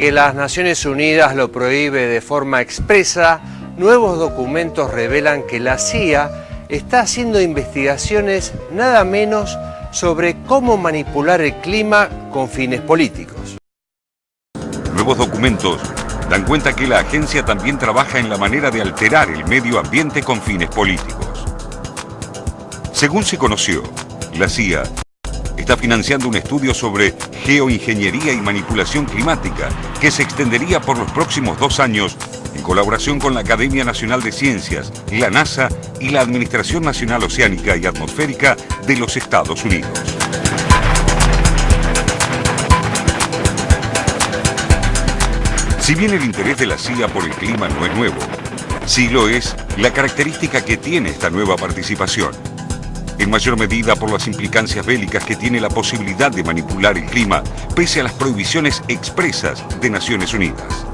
que las Naciones Unidas lo prohíbe de forma expresa, nuevos documentos revelan que la CIA está haciendo investigaciones nada menos sobre cómo manipular el clima con fines políticos. Nuevos documentos dan cuenta que la agencia también trabaja en la manera de alterar el medio ambiente con fines políticos. Según se conoció, la CIA está financiando un estudio sobre geoingeniería y manipulación climática que se extendería por los próximos dos años en colaboración con la Academia Nacional de Ciencias, la NASA y la Administración Nacional Oceánica y Atmosférica de los Estados Unidos. Si bien el interés de la CIA por el clima no es nuevo, sí lo es la característica que tiene esta nueva participación. En mayor medida por las implicancias bélicas que tiene la posibilidad de manipular el clima, pese a las prohibiciones expresas de Naciones Unidas.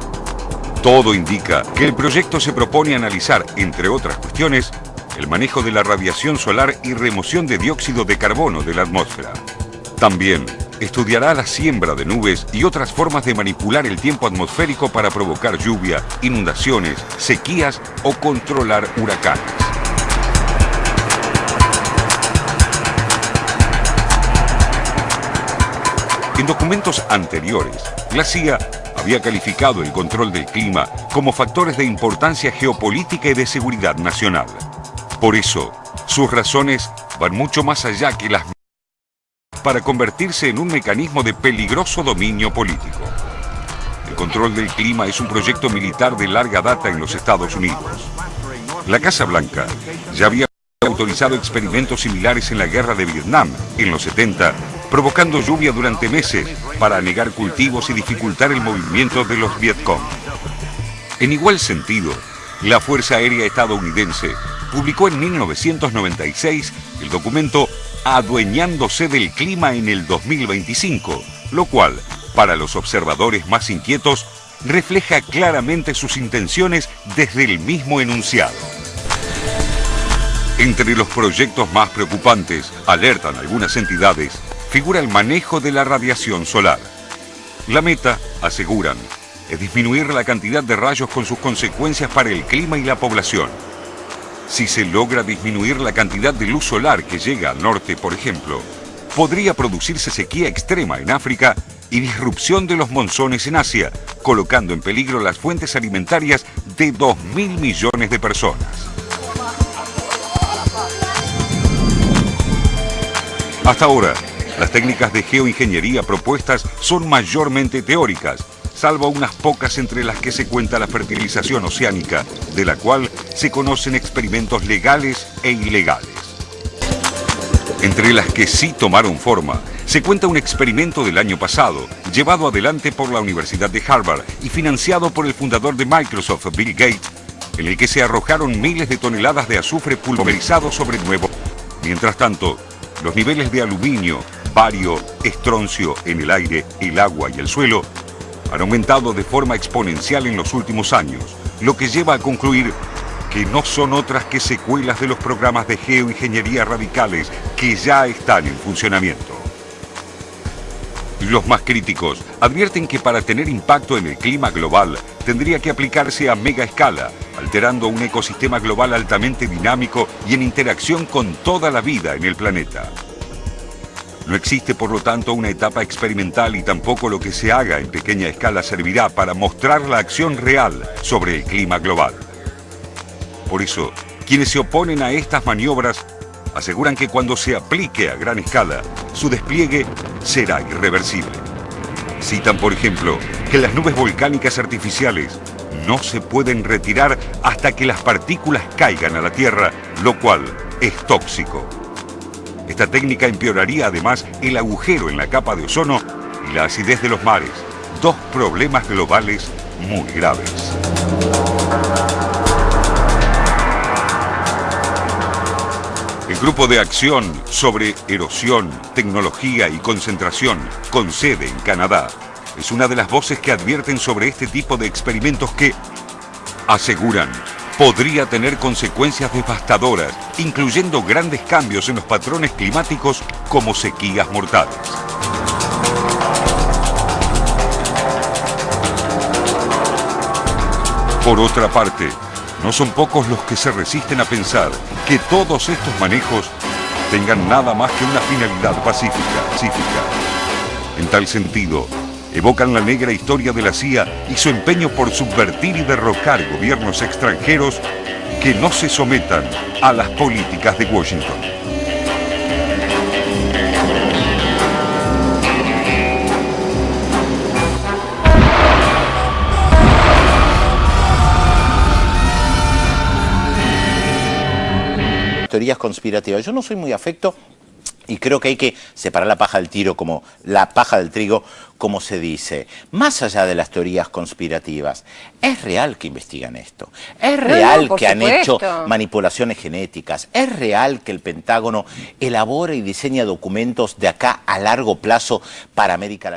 Todo indica que el proyecto se propone analizar, entre otras cuestiones, el manejo de la radiación solar y remoción de dióxido de carbono de la atmósfera. También estudiará la siembra de nubes y otras formas de manipular el tiempo atmosférico para provocar lluvia, inundaciones, sequías o controlar huracanes. En documentos anteriores, la CIA había calificado el control del clima como factores de importancia geopolítica y de seguridad nacional. Por eso, sus razones van mucho más allá que las para convertirse en un mecanismo de peligroso dominio político. El control del clima es un proyecto militar de larga data en los Estados Unidos. La Casa Blanca ya había autorizado experimentos similares en la guerra de Vietnam en los 70 provocando lluvia durante meses para anegar cultivos y dificultar el movimiento de los Vietcong. En igual sentido, la Fuerza Aérea Estadounidense publicó en 1996 el documento Adueñándose del clima en el 2025, lo cual, para los observadores más inquietos, refleja claramente sus intenciones desde el mismo enunciado. Entre los proyectos más preocupantes, alertan algunas entidades, figura el manejo de la radiación solar. La meta, aseguran, es disminuir la cantidad de rayos con sus consecuencias para el clima y la población. Si se logra disminuir la cantidad de luz solar que llega al norte, por ejemplo, podría producirse sequía extrema en África y disrupción de los monzones en Asia, colocando en peligro las fuentes alimentarias de 2.000 millones de personas. Hasta ahora, las técnicas de geoingeniería propuestas son mayormente teóricas, salvo unas pocas entre las que se cuenta la fertilización oceánica, de la cual se conocen experimentos legales e ilegales. Entre las que sí tomaron forma, se cuenta un experimento del año pasado, llevado adelante por la Universidad de Harvard y financiado por el fundador de Microsoft, Bill Gates, en el que se arrojaron miles de toneladas de azufre pulverizado sobre nuevo. Mientras tanto, los niveles de aluminio, bario, estroncio en el aire, el agua y el suelo han aumentado de forma exponencial en los últimos años, lo que lleva a concluir que no son otras que secuelas de los programas de geoingeniería radicales que ya están en funcionamiento. Los más críticos advierten que para tener impacto en el clima global tendría que aplicarse a mega escala, alterando un ecosistema global altamente dinámico y en interacción con toda la vida en el planeta. No existe, por lo tanto, una etapa experimental y tampoco lo que se haga en pequeña escala servirá para mostrar la acción real sobre el clima global. Por eso, quienes se oponen a estas maniobras aseguran que cuando se aplique a gran escala, su despliegue será irreversible. Citan, por ejemplo, que las nubes volcánicas artificiales no se pueden retirar hasta que las partículas caigan a la Tierra, lo cual es tóxico. Esta técnica empeoraría además el agujero en la capa de ozono y la acidez de los mares, dos problemas globales muy graves. El Grupo de Acción sobre Erosión, Tecnología y Concentración, con sede en Canadá, es una de las voces que advierten sobre este tipo de experimentos que aseguran podría tener consecuencias devastadoras, incluyendo grandes cambios en los patrones climáticos como sequías mortales. Por otra parte, no son pocos los que se resisten a pensar que todos estos manejos tengan nada más que una finalidad pacífica. En tal sentido, evocan la negra historia de la CIA y su empeño por subvertir y derrocar gobiernos extranjeros que no se sometan a las políticas de Washington. teorías conspirativas. Yo no soy muy afecto y creo que hay que separar la paja del tiro como la paja del trigo, como se dice. Más allá de las teorías conspirativas, es real que investigan esto. Es real que han hecho manipulaciones genéticas. Es real que el Pentágono elabora y diseña documentos de acá a largo plazo para América Latina.